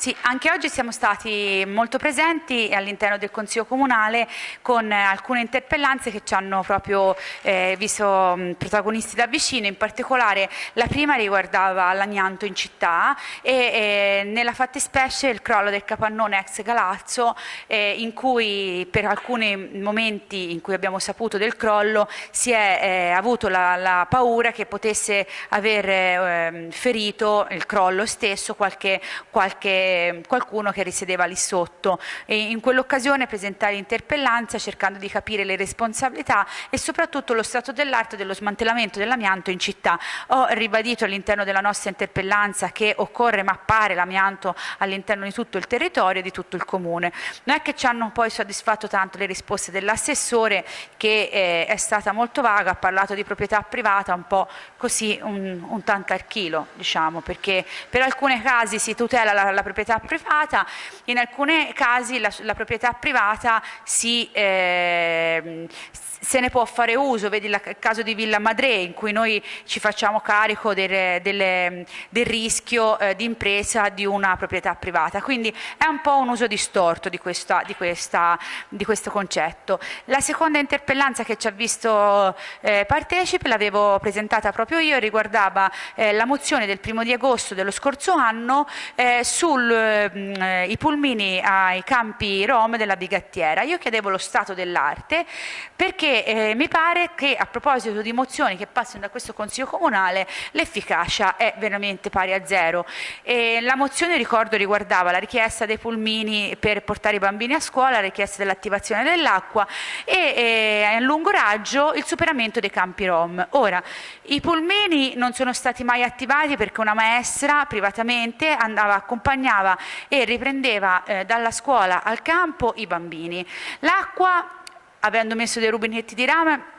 Sì, anche oggi siamo stati molto presenti all'interno del Consiglio Comunale con alcune interpellanze che ci hanno proprio eh, visto protagonisti da vicino, in particolare la prima riguardava l'amianto in città e eh, nella fattispecie il crollo del capannone ex Galazzo eh, in cui per alcuni momenti in cui abbiamo saputo del crollo si è eh, avuto la, la, paura che potesse aver ehm, ferito il crollo stesso qualche, qualche qualcuno che risiedeva lì sotto e in quell'occasione presentai l'interpellanza cercando di capire le responsabilità e soprattutto lo stato dell'arte dello smantellamento dell'amianto in città. Ho ribadito all'interno della nostra interpellanza che occorre mappare l'amianto all'interno di tutto il territorio e di tutto il comune. Non è che ci hanno poi soddisfatto tanto le risposte dell'assessore che eh, è stata molto vaga, ha parlato di proprietà privata un po' così un, un tanto al chilo, diciamo, perché per alcuni casi si tutela la, la proprietà proprietà privata, in alcuni casi la, la proprietà privata si, eh, se ne può fare uso, vedi il caso di Villa Madre in cui noi ci facciamo carico del, del, del rischio eh, di impresa di una proprietà privata, quindi è un po' un uso distorto di, questa, di, questa, di questo concetto. La seconda interpellanza che ci ha visto eh, partecipe l'avevo presentata proprio io e riguardava eh, la mozione del primo di agosto dello scorso anno eh, sui mm, pulmini ai campi rom della Bigattiera. Io chiedevo lo stato dell'arte perché eh, mi pare che a proposito di mozioni che passano da questo Consiglio Comunale l'efficacia è veramente pari a zero. E la mozione, ricordo, riguardava la richiesta dei pulmini per portare i bambini a scuola, la richiesta dell'attivazione dell'acqua e eh, a lungo raggio il superamento dei campi rom. Ora, i pulmini non sono stati mai attivati perché una maestra privatamente andava, accompagnava e riprendeva eh, dalla scuola al campo i bambini. L'acqua avendo messo dei rubinetti di rame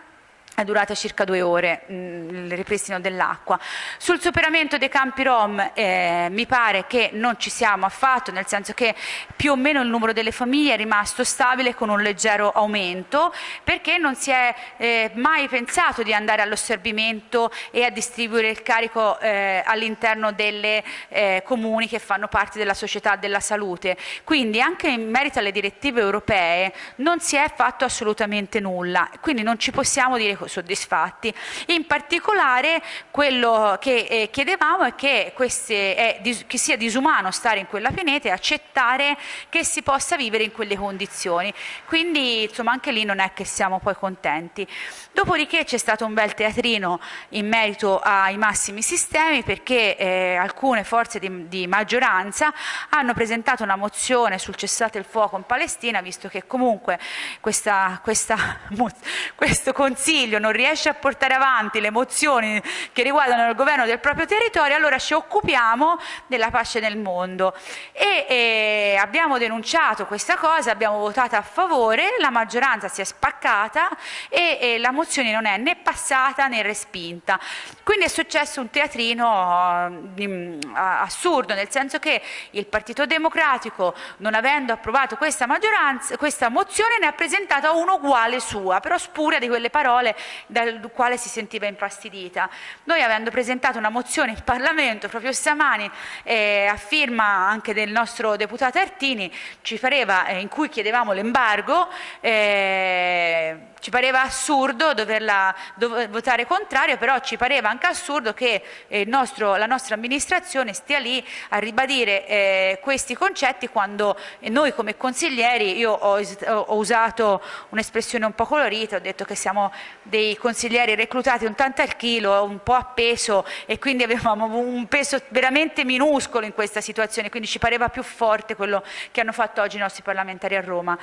è durata circa due ore mm, il ripristino dell'acqua. Sul superamento dei campi rom eh, mi pare che non ci siamo affatto, nel senso che più o meno il numero delle famiglie è rimasto stabile con un leggero aumento, perché non si è eh, mai pensato di andare all'osservimento e a distribuire il carico eh, all'interno delle eh, comuni che fanno parte della società della salute. Quindi anche in merito alle direttive europee non si è fatto assolutamente nulla, quindi non ci possiamo dire soddisfatti. In particolare quello che eh, chiedevamo è che, queste, è, che, sia disumano stare in quella pianeta e accettare che si possa vivere in quelle condizioni. Quindi insomma anche lì non è che siamo poi contenti. Dopodiché c'è stato un bel teatrino in merito ai massimi sistemi perché eh, alcune forze di, di, maggioranza hanno presentato una mozione sul cessate il fuoco in Palestina visto che comunque questa, questa, questo Consiglio non riesce a portare avanti le mozioni che riguardano il governo del proprio territorio allora ci occupiamo della pace nel mondo e, e abbiamo denunciato questa cosa, abbiamo votato a favore, la maggioranza si è spaccata e, e la mozione non è né passata né respinta. Quindi è successo un teatrino uh, assurdo, nel senso che il Partito Democratico, non avendo approvato questa, questa mozione, ne ha presentata una uguale sua, però spuria di quelle parole dal quale si sentiva infastidita. Noi avendo presentato una mozione in Parlamento proprio stamani eh, a firma anche del nostro deputato Artini, pareva, eh, in cui chiedevamo l'embargo, eh, ci pareva assurdo doverla dover votare contrario, però ci pareva anche assurdo che eh, nostro, la nostra amministrazione stia lì a ribadire eh, questi concetti quando noi come consiglieri, io ho, ho usato un'espressione un po' colorita, ho detto che siamo dei consiglieri reclutati un tanto al chilo, un po' a peso e quindi avevamo un peso veramente minuscolo in questa situazione, quindi ci pareva più forte quello che hanno fatto oggi i nostri parlamentari a Roma.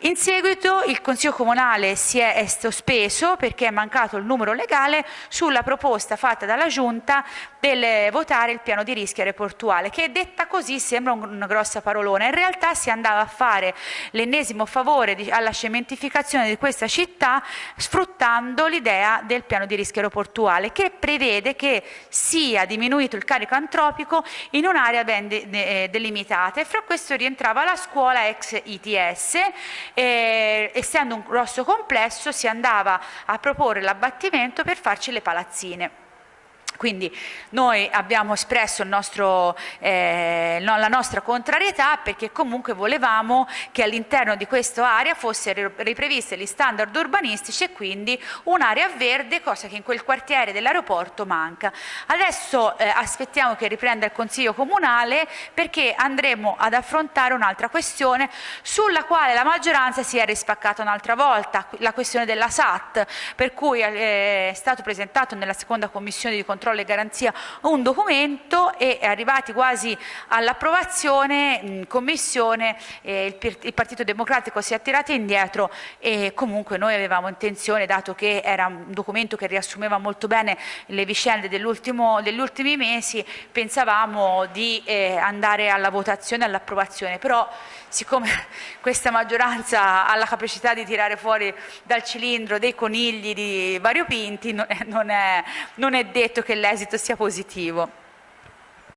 In seguito il Consiglio Comunale si è sospeso perché è mancato il numero legale sulla proposta fatta dalla Giunta del votare il piano di rischio aeroportuale, che detta così sembra una grossa parolona. In realtà si andava a fare l'ennesimo favore alla cementificazione di questa città sfruttando l'idea del piano di rischio aeroportuale, che prevede che sia diminuito il carico antropico in un'area ben de, delimitata e fra questo rientrava la scuola ex ITS eh, essendo un grosso complesso si andava a proporre l'abbattimento per farci le palazzine. Quindi noi abbiamo espresso nostro, eh, la nostra contrarietà perché comunque volevamo che all'interno di questa area fossero ripreviste gli standard urbanistici e quindi un'area verde, cosa che in quel quartiere dell'aeroporto manca. Adesso eh, aspettiamo che riprenda il Consiglio Comunale perché andremo ad affrontare un'altra questione sulla quale la maggioranza si è rispaccata un'altra volta, la questione della SAT, per cui eh, è stato presentato nella seconda commissione di controllo controllo e garanzia un documento e arrivati quasi all'approvazione in commissione eh, il, il, Partito Democratico si è tirato indietro e comunque noi avevamo intenzione, dato che era un documento che riassumeva molto bene le vicende degli ultimi mesi, pensavamo di eh, andare alla votazione e all'approvazione, però siccome questa maggioranza ha la capacità di tirare fuori dal cilindro dei conigli di variopinti, non è, non è, non è detto l'esito sia positivo.